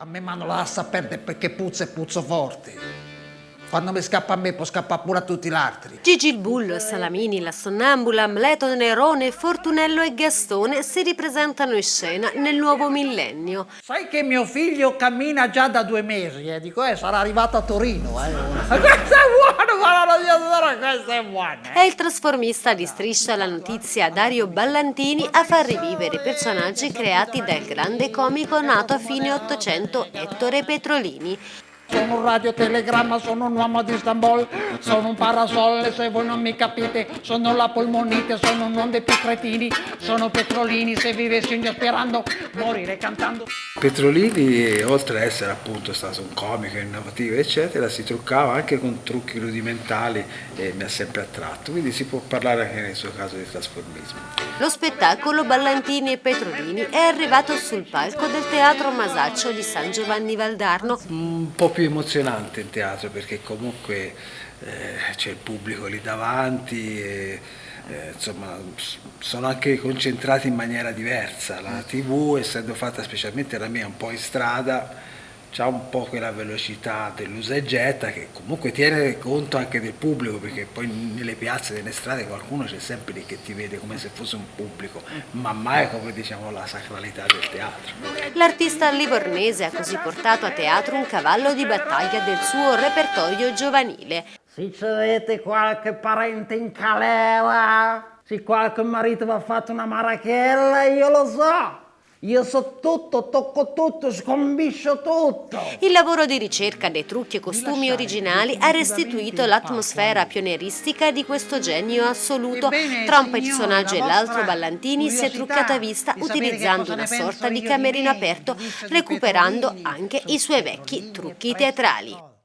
A me mi hanno lascia perdere perché puzza e puzzo forte. Quando mi scappa a me può scappare pure a tutti gli altri. Gigi il Bullo, Salamini, la Sonnambula, Amleto, Nerone, Fortunello e Gastone si ripresentano in scena nel nuovo millennio. Sai che mio figlio cammina già da due mesi, eh? Dico, eh, sarà arrivato a Torino, eh. è buono. È il trasformista di Striscia la notizia Dario Ballantini a far rivivere i personaggi creati dal grande comico nato a fine Ottocento Ettore Petrolini. Sono un radiotelegramma, sono un uomo di Istanbul, sono un parasole se voi non mi capite, sono la polmonite, sono un non dei più cretini, sono Petrolini, se vivessi un sperando morire cantando. Petrolini, oltre ad essere appunto stato un comico innovativo, eccetera, si truccava anche con trucchi rudimentali e mi ha sempre attratto, quindi si può parlare anche nel suo caso di trasformismo. Lo spettacolo Ballantini e Petrolini è arrivato sul palco del Teatro Masaccio di San Giovanni Valdarno. Un po' più emozionante in teatro perché comunque eh, c'è il pubblico lì davanti e eh, insomma sono anche concentrati in maniera diversa. La tv essendo fatta specialmente la mia un po' in strada ha un po' quella velocità dell'usa e getta che comunque tiene conto anche del pubblico perché poi nelle piazze, nelle strade qualcuno c'è sempre lì che ti vede come se fosse un pubblico ma mai come diciamo la sacralità del teatro. L'artista livornese ha così portato a teatro un cavallo di battaglia del suo repertorio giovanile. Se avete qualche parente in calera, se qualche marito vi ha fatto una marachella, io lo so. Io so tutto, tocco tutto, scombiscio tutto. Il lavoro di ricerca dei trucchi e costumi originali ha restituito l'atmosfera pionieristica di questo genio assoluto. Tra un personaggio e l'altro Ballantini si è truccata a vista utilizzando una sorta di camerino aperto, recuperando anche i suoi vecchi trucchi teatrali.